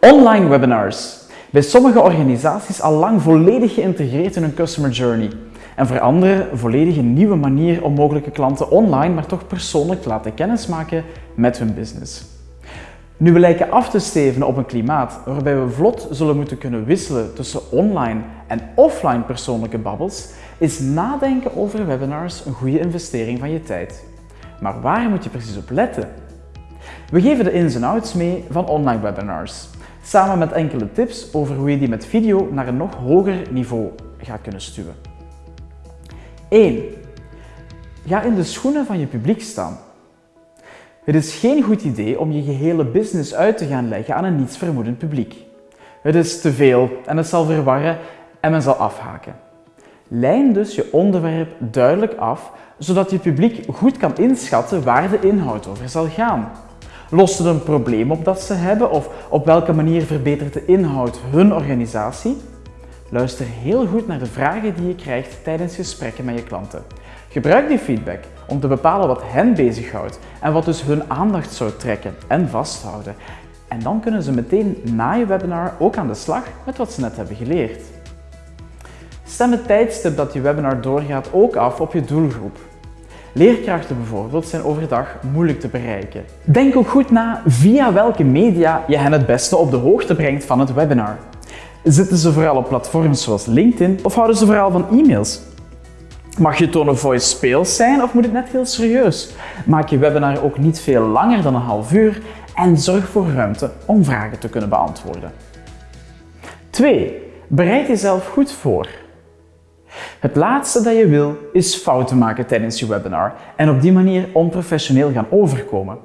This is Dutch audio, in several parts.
Online webinars. Bij sommige organisaties al lang volledig geïntegreerd in hun customer journey. En voor anderen volledig een nieuwe manier om mogelijke klanten online, maar toch persoonlijk te laten kennismaken met hun business. Nu we lijken af te steven op een klimaat waarbij we vlot zullen moeten kunnen wisselen tussen online en offline persoonlijke babbels, is nadenken over webinars een goede investering van je tijd. Maar waar moet je precies op letten? We geven de ins en outs mee van online webinars, samen met enkele tips over hoe je die met video naar een nog hoger niveau gaat kunnen stuwen. 1. Ga in de schoenen van je publiek staan. Het is geen goed idee om je gehele business uit te gaan leggen aan een nietsvermoedend publiek. Het is te veel en het zal verwarren en men zal afhaken. Lijn dus je onderwerp duidelijk af, zodat je publiek goed kan inschatten waar de inhoud over zal gaan. Lost het een probleem op dat ze hebben of op welke manier verbetert de inhoud hun organisatie? Luister heel goed naar de vragen die je krijgt tijdens gesprekken met je klanten. Gebruik die feedback om te bepalen wat hen bezighoudt en wat dus hun aandacht zou trekken en vasthouden. En dan kunnen ze meteen na je webinar ook aan de slag met wat ze net hebben geleerd. Stem het tijdstip dat je webinar doorgaat ook af op je doelgroep. Leerkrachten bijvoorbeeld zijn overdag moeilijk te bereiken. Denk ook goed na via welke media je hen het beste op de hoogte brengt van het webinar. Zitten ze vooral op platforms zoals LinkedIn of houden ze vooral van e-mails? Mag je tonen voice speels zijn of moet het net heel serieus? Maak je webinar ook niet veel langer dan een half uur en zorg voor ruimte om vragen te kunnen beantwoorden. 2. Bereid jezelf goed voor. Het laatste dat je wil is fouten maken tijdens je webinar en op die manier onprofessioneel gaan overkomen.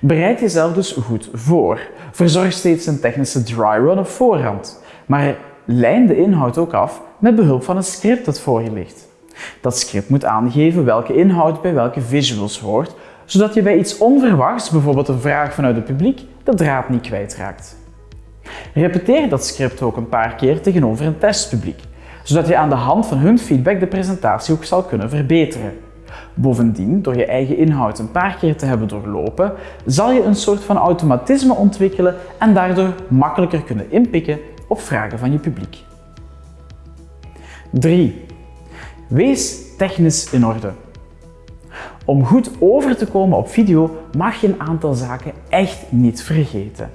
Bereid jezelf dus goed voor. Verzorg steeds een technische dry run op voorhand. Maar lijn de inhoud ook af met behulp van een script dat voor je ligt. Dat script moet aangeven welke inhoud bij welke visuals hoort, zodat je bij iets onverwachts, bijvoorbeeld een vraag vanuit het publiek, de draad niet kwijtraakt. Repeteer dat script ook een paar keer tegenover een testpubliek, zodat je aan de hand van hun feedback de presentatie ook zal kunnen verbeteren. Bovendien, door je eigen inhoud een paar keer te hebben doorlopen, zal je een soort van automatisme ontwikkelen en daardoor makkelijker kunnen inpikken op vragen van je publiek. 3. Wees technisch in orde. Om goed over te komen op video mag je een aantal zaken echt niet vergeten.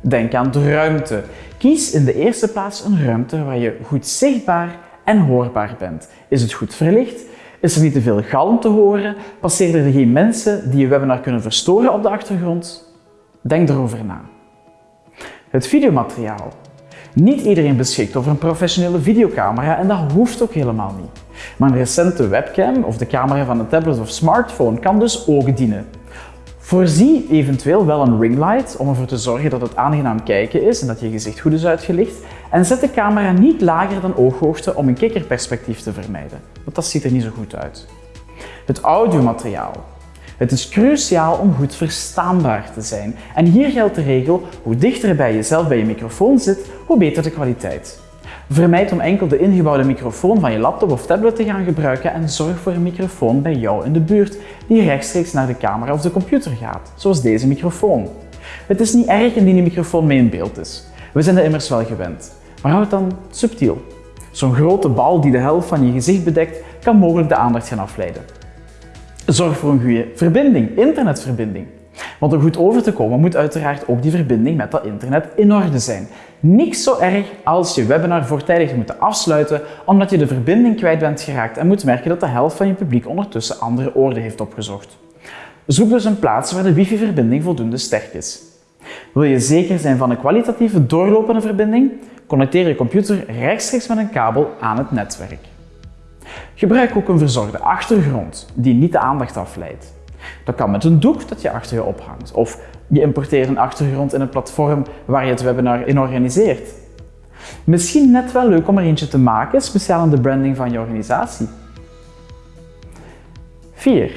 Denk aan de ruimte. Kies in de eerste plaats een ruimte waar je goed zichtbaar en hoorbaar bent. Is het goed verlicht? Is er niet te veel galm te horen? Passeren er geen mensen die je webinar kunnen verstoren op de achtergrond? Denk erover na. Het videomateriaal. Niet iedereen beschikt over een professionele videocamera en dat hoeft ook helemaal niet. Maar een recente webcam of de camera van een tablet of smartphone kan dus ook dienen. Voorzie eventueel wel een ringlight om ervoor te zorgen dat het aangenaam kijken is en dat je gezicht goed is uitgelicht. En zet de camera niet lager dan ooghoogte om een kikkerperspectief te vermijden, want dat ziet er niet zo goed uit. Het audiomateriaal. Het is cruciaal om goed verstaanbaar te zijn. En hier geldt de regel, hoe dichter bij jezelf bij je microfoon zit, hoe beter de kwaliteit. Vermijd om enkel de ingebouwde microfoon van je laptop of tablet te gaan gebruiken en zorg voor een microfoon bij jou in de buurt die rechtstreeks naar de camera of de computer gaat, zoals deze microfoon. Het is niet erg indien die microfoon mee in beeld is. We zijn er immers wel gewend. Maar houd het dan subtiel. Zo'n grote bal die de helft van je gezicht bedekt, kan mogelijk de aandacht gaan afleiden. Zorg voor een goede verbinding, internetverbinding. Want om goed over te komen moet uiteraard ook die verbinding met dat internet in orde zijn. Niks zo erg als je webinar voortijdig moeten afsluiten omdat je de verbinding kwijt bent geraakt en moet merken dat de helft van je publiek ondertussen andere oorden heeft opgezocht. Zoek dus een plaats waar de wifi-verbinding voldoende sterk is. Wil je zeker zijn van een kwalitatieve doorlopende verbinding? Connecteer je computer rechtstreeks met een kabel aan het netwerk. Gebruik ook een verzorgde achtergrond die niet de aandacht afleidt. Dat kan met een doek dat je achter je ophangt. Of je importeert een achtergrond in een platform waar je het webinar in organiseert. Misschien net wel leuk om er eentje te maken, speciaal in de branding van je organisatie. 4.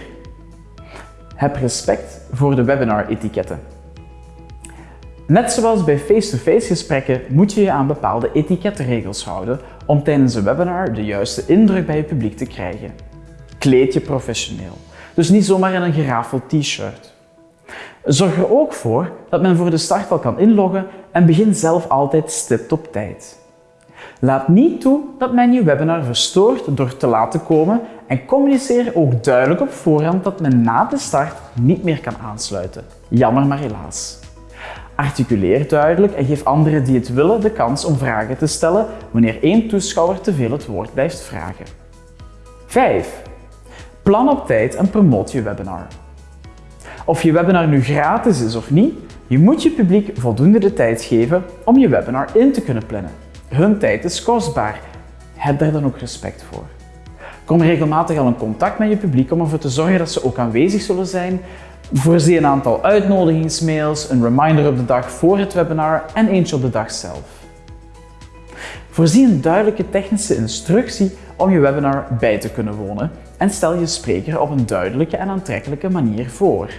Heb respect voor de webinar-etiketten. Net zoals bij face-to-face gesprekken moet je je aan bepaalde etikettenregels houden om tijdens een webinar de juiste indruk bij je publiek te krijgen. Kleed je professioneel. Dus niet zomaar in een gerafeld t-shirt. Zorg er ook voor dat men voor de start al kan inloggen en begin zelf altijd stipt op tijd. Laat niet toe dat men je webinar verstoort door te laat te komen en communiceer ook duidelijk op voorhand dat men na de start niet meer kan aansluiten. Jammer maar helaas. Articuleer duidelijk en geef anderen die het willen de kans om vragen te stellen wanneer één toeschouwer te veel het woord blijft vragen. 5. Plan op tijd en promoot je webinar. Of je webinar nu gratis is of niet, je moet je publiek voldoende de tijd geven om je webinar in te kunnen plannen. Hun tijd is kostbaar. Heb daar dan ook respect voor. Kom regelmatig al in contact met je publiek om ervoor te zorgen dat ze ook aanwezig zullen zijn. Voorzie een aantal uitnodigingsmails, een reminder op de dag voor het webinar en eentje op de dag zelf. Voorzie een duidelijke technische instructie om je webinar bij te kunnen wonen en stel je spreker op een duidelijke en aantrekkelijke manier voor.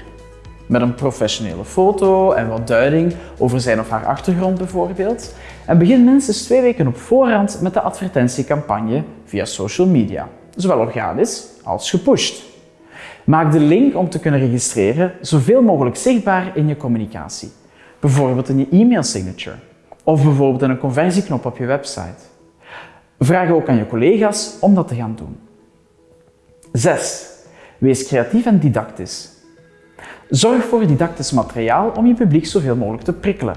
Met een professionele foto en wat duiding over zijn of haar achtergrond bijvoorbeeld. En begin minstens twee weken op voorhand met de advertentiecampagne via social media, zowel organisch als gepusht. Maak de link om te kunnen registreren zoveel mogelijk zichtbaar in je communicatie. Bijvoorbeeld in je e-mail signature of bijvoorbeeld in een conversieknop op je website. Vraag ook aan je collega's om dat te gaan doen. 6. Wees creatief en didactisch. Zorg voor didactisch materiaal om je publiek zoveel mogelijk te prikkelen.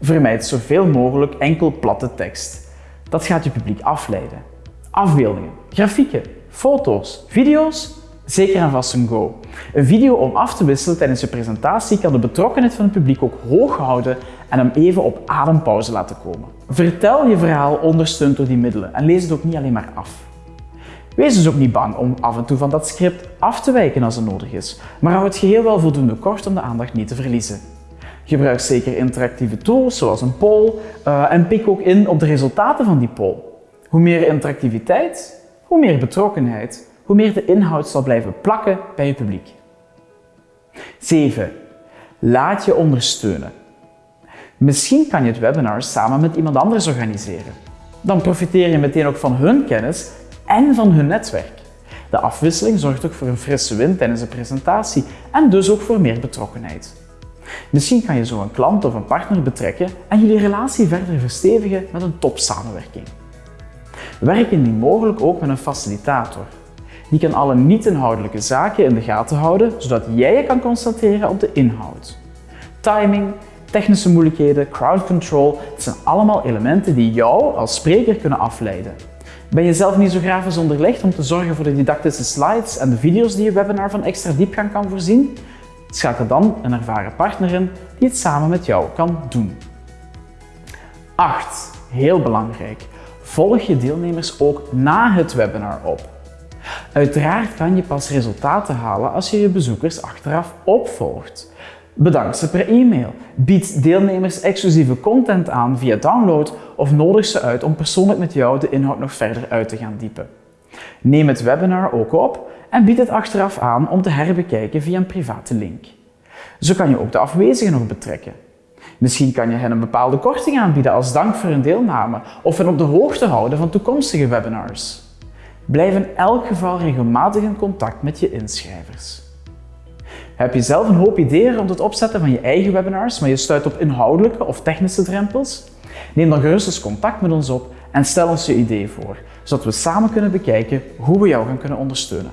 Vermijd zoveel mogelijk enkel platte tekst. Dat gaat je publiek afleiden. Afbeeldingen, grafieken, foto's, video's, zeker en vast een go. Een video om af te wisselen tijdens je presentatie kan de betrokkenheid van het publiek ook hoog houden en hem even op adempauze laten komen. Vertel je verhaal ondersteund door die middelen en lees het ook niet alleen maar af. Wees dus ook niet bang om af en toe van dat script af te wijken als het nodig is, maar hou het geheel wel voldoende kort om de aandacht niet te verliezen. Gebruik zeker interactieve tools zoals een poll uh, en pik ook in op de resultaten van die poll. Hoe meer interactiviteit, hoe meer betrokkenheid, hoe meer de inhoud zal blijven plakken bij je publiek. 7. Laat je ondersteunen. Misschien kan je het webinar samen met iemand anders organiseren. Dan profiteer je meteen ook van hun kennis en van hun netwerk. De afwisseling zorgt ook voor een frisse wind tijdens de presentatie en dus ook voor meer betrokkenheid. Misschien kan je zo een klant of een partner betrekken en jullie relatie verder verstevigen met een topsamenwerking. Werk indien mogelijk ook met een facilitator. Die kan alle niet-inhoudelijke zaken in de gaten houden, zodat jij je kan concentreren op de inhoud. Timing, technische moeilijkheden, crowd control, het zijn allemaal elementen die jou als spreker kunnen afleiden. Ben je zelf niet zo grafisch onderlegd om te zorgen voor de didactische slides en de video's die je webinar van extra diepgang kan voorzien? Schakel dan een ervaren partner in die het samen met jou kan doen. 8. Heel belangrijk. Volg je deelnemers ook na het webinar op. Uiteraard kan je pas resultaten halen als je je bezoekers achteraf opvolgt. Bedank ze per e-mail. Bied deelnemers exclusieve content aan via download of nodig ze uit om persoonlijk met jou de inhoud nog verder uit te gaan diepen. Neem het webinar ook op en bied het achteraf aan om te herbekijken via een private link. Zo kan je ook de afwezigen nog betrekken. Misschien kan je hen een bepaalde korting aanbieden als dank voor hun deelname of hen op de hoogte houden van toekomstige webinars. Blijf in elk geval regelmatig in contact met je inschrijvers. Heb je zelf een hoop ideeën rond het opzetten van je eigen webinars, maar je stuit op inhoudelijke of technische drempels? Neem dan gerust eens contact met ons op en stel ons je idee voor, zodat we samen kunnen bekijken hoe we jou gaan kunnen ondersteunen.